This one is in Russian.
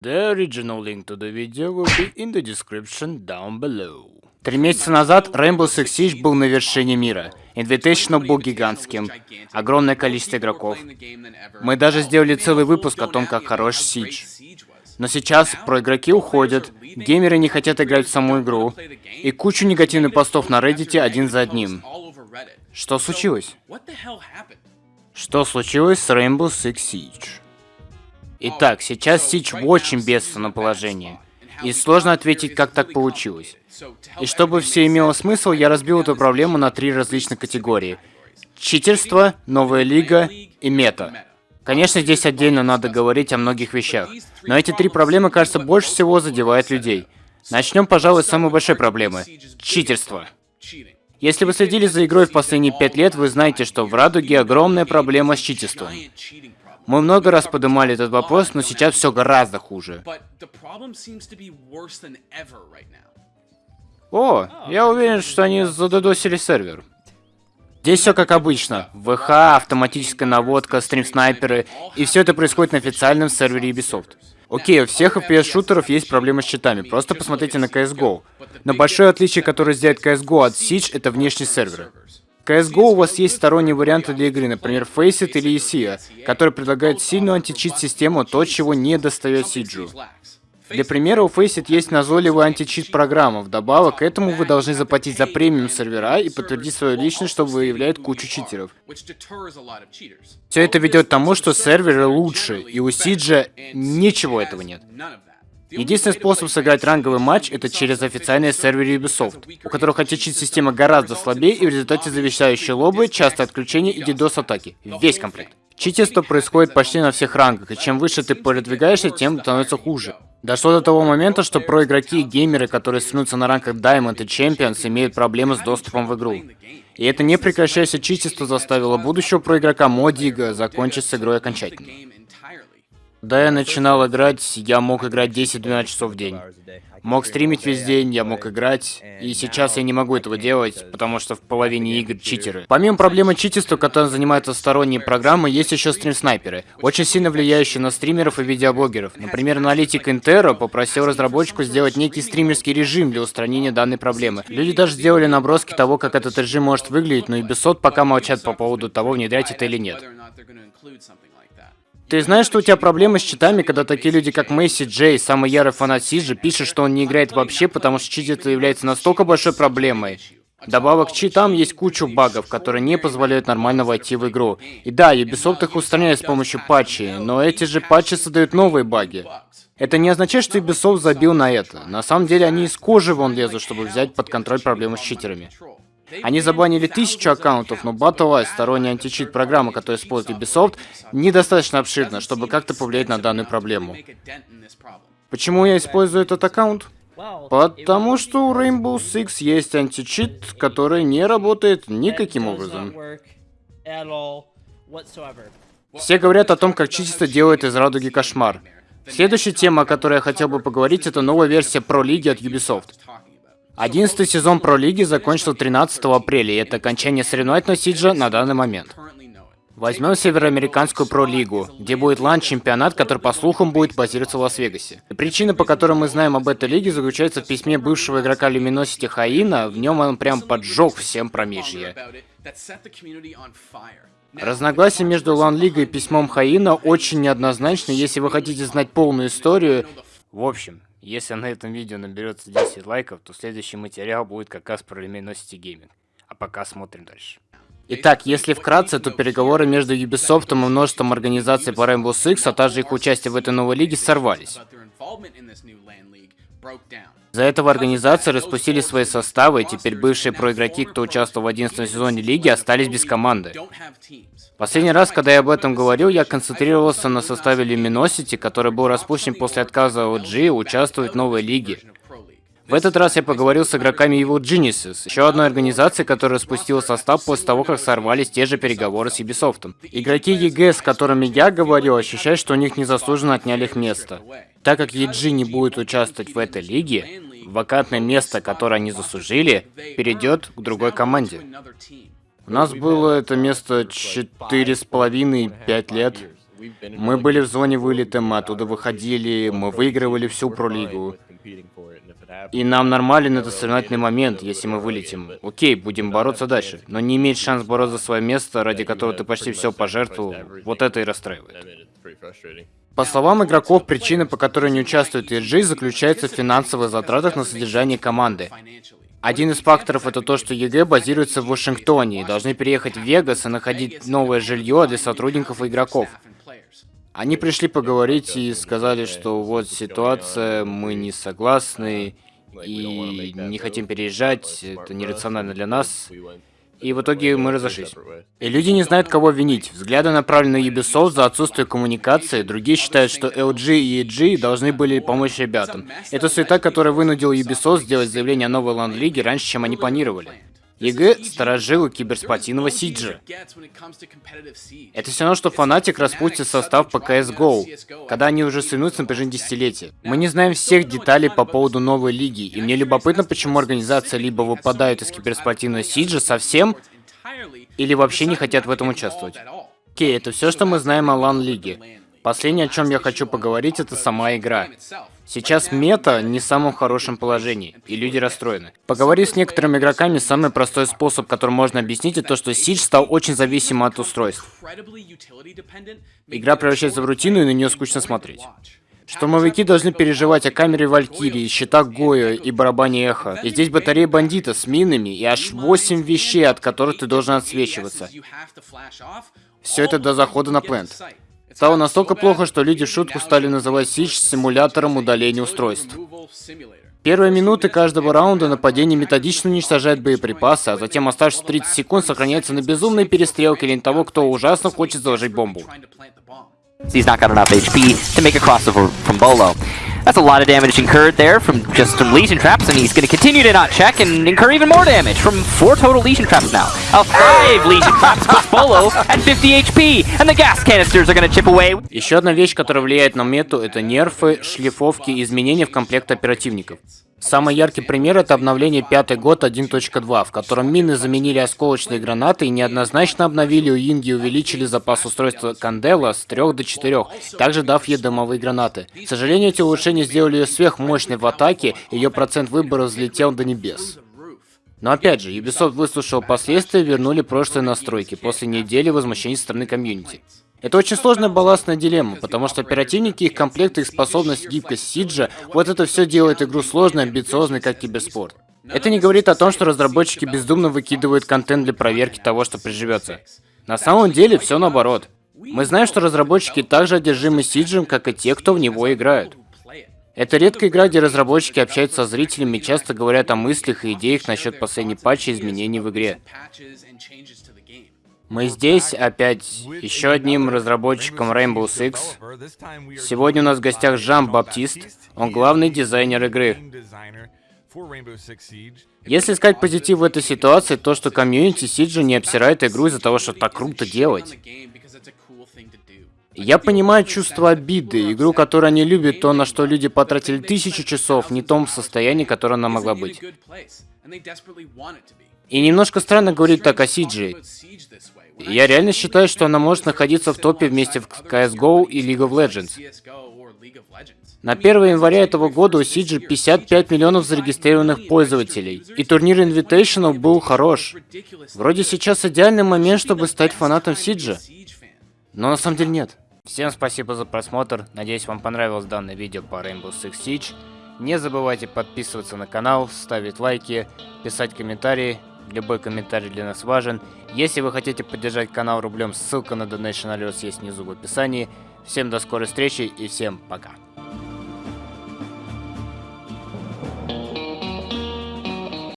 The original link to the video will be in the description down below. Три месяца назад Rainbow Six Siege был на вершине мира. Invitational был гигантским. Огромное количество игроков. Мы даже сделали целый выпуск о том, как хорош Siege. Но сейчас про игроки уходят, геймеры не хотят играть в саму игру, и кучу негативных постов на Reddit один за одним. Что случилось? Что случилось с Rainbow Six Siege? Итак, сейчас Siege в очень бедственном положении. И сложно ответить, как так получилось. И чтобы все имело смысл, я разбил эту проблему на три различных категории. Читерство, новая лига и мета. Конечно, здесь отдельно надо говорить о многих вещах, но эти три проблемы, кажется, больше всего задевают людей. Начнем, пожалуй, с самой большой проблемы – читерство. Если вы следили за игрой в последние пять лет, вы знаете, что в Радуге огромная проблема с читерством. Мы много раз поднимали этот вопрос, но сейчас все гораздо хуже. О, я уверен, что они задодосили сервер. Здесь все как обычно. ВХ, автоматическая наводка, стрим-снайперы, и все это происходит на официальном сервере Ubisoft. Окей, у всех FPS-шутеров есть проблемы с читами, просто посмотрите на CSGO. Но большое отличие, которое сделает CSGO от Siege, это внешний сервер. CSGO у вас есть сторонние варианты для игры, например, Faceit или ESEA, который предлагает сильную античит-систему, то, чего не достает Сиджу. Для примера, у Faceit есть назойливая античит программа. Вдобавок к этому вы должны заплатить за премиум сервера и подтвердить свою личность, что выявляет кучу читеров. Все это ведет к тому, что серверы лучше, и у Сиджа ничего этого нет. Единственный способ сыграть ранговый матч это через официальные серверы Ubisoft, у которых античит-система гораздо слабее и в результате завещающие лобы, часто отключение и DDoS-атаки. Весь комплект. Читерство происходит почти на всех рангах, и чем выше ты продвигаешься, тем становится хуже. Дошло до того момента, что про-игроки и геймеры, которые свернутся на ранках Diamond и Champions, имеют проблемы с доступом в игру. И это не прекращающееся читерство заставило будущего про-игрока Модига закончить с игрой окончательно. Когда я начинал играть, я мог играть 10-12 часов в день. Мог стримить весь день, я мог играть, и сейчас я не могу этого делать, потому что в половине игр читеры. Помимо проблемы читерства, которым занимаются сторонние программы, есть еще стрим-снайперы, очень сильно влияющие на стримеров и видеоблогеров. Например, аналитик Интеро попросил разработчику сделать некий стримерский режим для устранения данной проблемы. Люди даже сделали наброски того, как этот режим может выглядеть, но и Ubisoft пока молчат по поводу того, внедрять это или нет. Ты знаешь, что у тебя проблемы с читами, когда такие люди, как Мэйси Джей, самый ярый фанат Сиджи, пишет, что он не играет вообще, потому что читерство является настолько большой проблемой. Добавок к читам есть кучу багов, которые не позволяют нормально войти в игру. И да, Ubisoft их устраняет с помощью патчей, но эти же патчи создают новые баги. Это не означает, что Ubisoft забил на это. На самом деле они из кожи вон лезут, чтобы взять под контроль проблемы с читерами. Они забанили тысячу аккаунтов, но Battle сторонняя античит программа, которая использует Ubisoft, недостаточно обширна, чтобы как-то повлиять на данную проблему. Почему я использую этот аккаунт? Потому что у Rainbow Six есть античит, который не работает никаким образом. Все говорят о том, как чисто делает из радуги кошмар. Следующая тема, о которой я хотел бы поговорить, это новая версия Pro Лиги от Ubisoft. Одиннадцатый сезон Про Лиги закончился 13 апреля, и это окончание соревновательного сиджа на данный момент. Возьмем Североамериканскую Про-лигу, где будет LAN-чемпионат, который, по слухам, будет базироваться в Лас-Вегасе. Причина, по которой мы знаем об этой лиге, заключается в письме бывшего игрока Luminosity Хаина, в нем он прям поджег всем промежье. Разногласия между LAN-лигой и письмом Хаина очень неоднозначны, если вы хотите знать полную историю. В общем, если на этом видео наберется 10 лайков, то следующий материал будет как раз про Luminosity Gaming. А пока смотрим дальше. Итак, если вкратце, то переговоры между Ubisoft и множеством организаций по Rainbow Six, а также их участие в этой новой лиге, сорвались. За этого организации распустили свои составы, и теперь бывшие проигроки, кто участвовал в 11 сезоне лиги, остались без команды. Последний раз, когда я об этом говорил, я концентрировался на составе Luminosity, который был распущен после отказа OG участвовать в новой лиге. В этот раз я поговорил с игроками Evil Geniuses, еще одной организации, которая спустила состав после того, как сорвались те же переговоры с Ubisoft. Игроки EG, с которыми я говорил, ощущают, что у них незаслуженно отняли их место. Так как EG не будет участвовать в этой лиге, вакантное место, которое они заслужили, перейдет к другой команде. У нас было это место четыре с половиной, пять лет. Мы были в зоне вылета, мы оттуда выходили, мы выигрывали всю пролигу. И нам нормален этот соревновательный момент, если мы вылетим. Окей, будем бороться дальше. Но не иметь шанс бороться за свое место, ради которого ты почти все пожертвовал, вот это и расстраивает. По словам игроков, причина, по которой не участвует EG, заключается в финансовых затратах на содержание команды. Один из факторов это то, что EG базируется в Вашингтоне и должны переехать в Вегас и находить новое жилье для сотрудников и игроков. Они пришли поговорить и сказали, что вот ситуация, мы не согласны и не хотим переезжать, это нерационально для нас. И в итоге мы разошлись. И люди не знают, кого винить. Взгляды направлены на Ubisoft за отсутствие коммуникации, другие считают, что LG и EG должны были помочь ребятам. Это суета, которая вынудила Ubisoft сделать заявление о новой LAN-лиге раньше, чем они планировали. EG – старожилы киберспортивного Сиджа. Это все равно, что Fnatic распустит состав по CSGO, когда они уже соревнуются на протяжении десятилетия. Мы не знаем всех деталей по поводу новой лиги, и мне любопытно, почему организация либо выпадает из киберспортивного Сиджа совсем, или вообще не хотят в этом участвовать. Окей, это все, что мы знаем о лан-лиге. Последнее, о чем я хочу поговорить, это сама игра. Сейчас мета не в самом хорошем положении, и люди расстроены. Поговорив с некоторыми игроками, самый простой способ, которым можно объяснить, это то, что Сидж стал очень зависим от устройств. Игра превращается в рутину, и на нее скучно смотреть. Штурмовики должны переживать о камере Валькирии, щитах Гоя и барабане Эхо. И здесь батарея бандита с минами и аж 8 вещей, от которых ты должен отсвечиваться. Все это до захода на плент. Стало настолько плохо, что люди в шутку стали называть Сич симулятором удаления устройств. Первые минуты каждого раунда нападение методично уничтожает боеприпасы, а затем оставшиеся 30 секунд сохраняется на безумной перестрелке или того, кто ужасно хочет заложить бомбу. He's not got enough HP to make a crossover from Bolo. That's a lot of damage incurred there from just some Legion Traps, and he's going to continue to not check and incur even more damage from four total Legion Traps now. A five Legion Traps puts Bolo at 50 HP, and the gas canisters are going to chip away. Еще одна вещь, которая влияет на мету, это нерфы, шлифовки и изменения в комплект оперативников. Самый яркий пример это обновление пятый год 1.2, в котором мины заменили осколочные гранаты и неоднозначно обновили у Инги и увеличили запас устройства Кандела с 3 до 4, также дав ей дымовые гранаты. К сожалению, эти улучшения сделали ее сверхмощной в атаке, ее процент выбора взлетел до небес. Но опять же, Ubisoft выслушал последствия и вернули прошлые настройки после недели возмущений со стороны комьюнити. Это очень сложная балластная дилемма, потому что оперативники, их комплекты, их способность, гибкость Сиджа, вот это все делает игру сложной, амбициозной, как киберспорт. Это не говорит о том, что разработчики бездумно выкидывают контент для проверки того, что приживется. На самом деле, все наоборот. Мы знаем, что разработчики также одержимы Сиджем, как и те, кто в него играют. Это редкая игра, где разработчики общаются со зрителями и часто говорят о мыслях и идеях насчет последней патча изменений в игре. Мы здесь опять еще одним разработчиком Rainbow Six. Сегодня у нас в гостях Жан Баптист, он главный дизайнер игры. Если искать позитив в этой ситуации, то что комьюнити Сиджи не обсирает игру из-за того, что так круто делать. Я понимаю чувство обиды, игру, которую они любят, то, на что люди потратили тысячу часов, не том состоянии, которое она могла быть. И немножко странно говорить так о Сиджи. Я реально считаю, что она может находиться в топе вместе в CSGO и League of Legends. На 1 января этого года у Сиджи 55 миллионов зарегистрированных пользователей, и турнир Invitational был хорош. Вроде сейчас идеальный момент, чтобы стать фанатом Сиджа. Но на самом деле нет. Всем спасибо за просмотр, надеюсь вам понравилось данное видео по Rainbow Six Siege. Не забывайте подписываться на канал, ставить лайки, писать комментарии, Любой комментарий для нас важен. Если вы хотите поддержать канал рублем, ссылка на Donation Alerts есть внизу в описании. Всем до скорой встречи и всем пока.